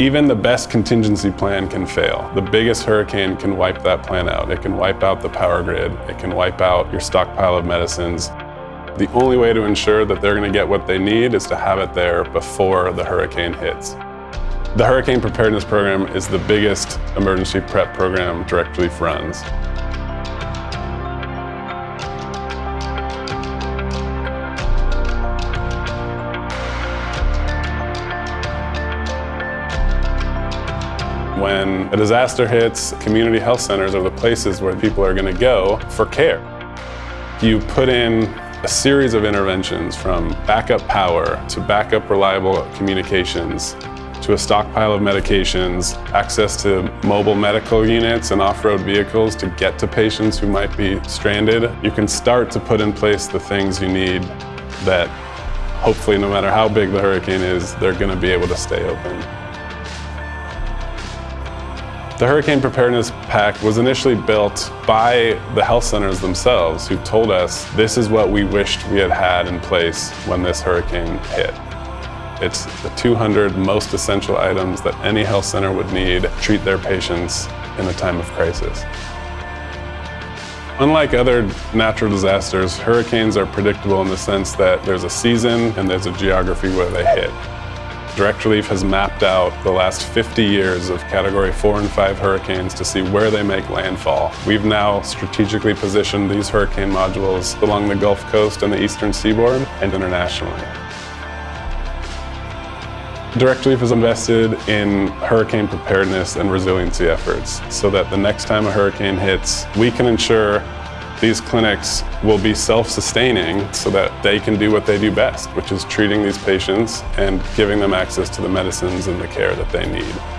Even the best contingency plan can fail. The biggest hurricane can wipe that plan out. It can wipe out the power grid. It can wipe out your stockpile of medicines. The only way to ensure that they're going to get what they need is to have it there before the hurricane hits. The Hurricane Preparedness Program is the biggest emergency prep program Direct Relief runs. When a disaster hits, community health centers are the places where people are going to go for care. You put in a series of interventions from backup power to backup reliable communications to a stockpile of medications, access to mobile medical units and off-road vehicles to get to patients who might be stranded. You can start to put in place the things you need that hopefully no matter how big the hurricane is, they're going to be able to stay open. The Hurricane Preparedness Pack was initially built by the health centers themselves who told us this is what we wished we had had in place when this hurricane hit. It's the 200 most essential items that any health center would need to treat their patients in a time of crisis. Unlike other natural disasters, hurricanes are predictable in the sense that there's a season and there's a geography where they hit. Direct Relief has mapped out the last 50 years of Category 4 and 5 hurricanes to see where they make landfall. We've now strategically positioned these hurricane modules along the Gulf Coast and the eastern seaboard and internationally. Direct Relief has invested in hurricane preparedness and resiliency efforts so that the next time a hurricane hits, we can ensure these clinics will be self-sustaining so that they can do what they do best, which is treating these patients and giving them access to the medicines and the care that they need.